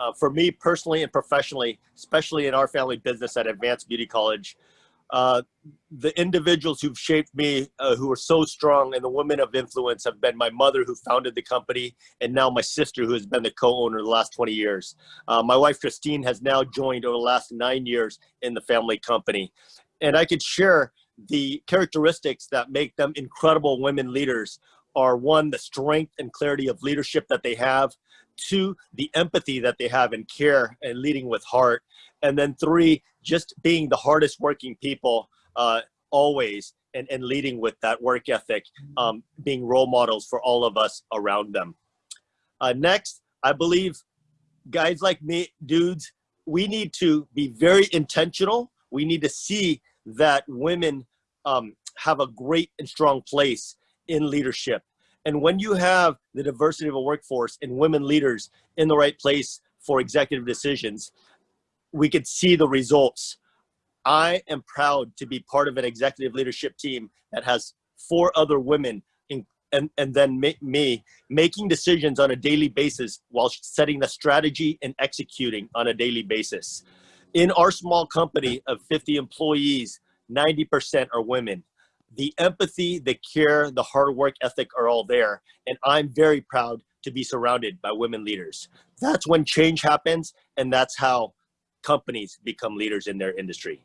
Uh, for me personally and professionally, especially in our family business at Advanced Beauty College, uh, the individuals who've shaped me, uh, who are so strong, and the women of influence have been my mother, who founded the company, and now my sister, who has been the co-owner the last 20 years. Uh, my wife, Christine, has now joined over the last nine years in the family company. And I could share the characteristics that make them incredible women leaders are one, the strength and clarity of leadership that they have, two, the empathy that they have and care and leading with heart, and then three, just being the hardest working people uh, always and, and leading with that work ethic, um, being role models for all of us around them. Uh, next, I believe guys like me, dudes, we need to be very intentional. We need to see that women um, have a great and strong place in leadership. And when you have the diversity of a workforce and women leaders in the right place for executive decisions, we could see the results. I am proud to be part of an executive leadership team that has four other women in, and, and then me making decisions on a daily basis while setting the strategy and executing on a daily basis. In our small company of 50 employees, 90% are women the empathy, the care, the hard work ethic are all there. And I'm very proud to be surrounded by women leaders. That's when change happens, and that's how companies become leaders in their industry.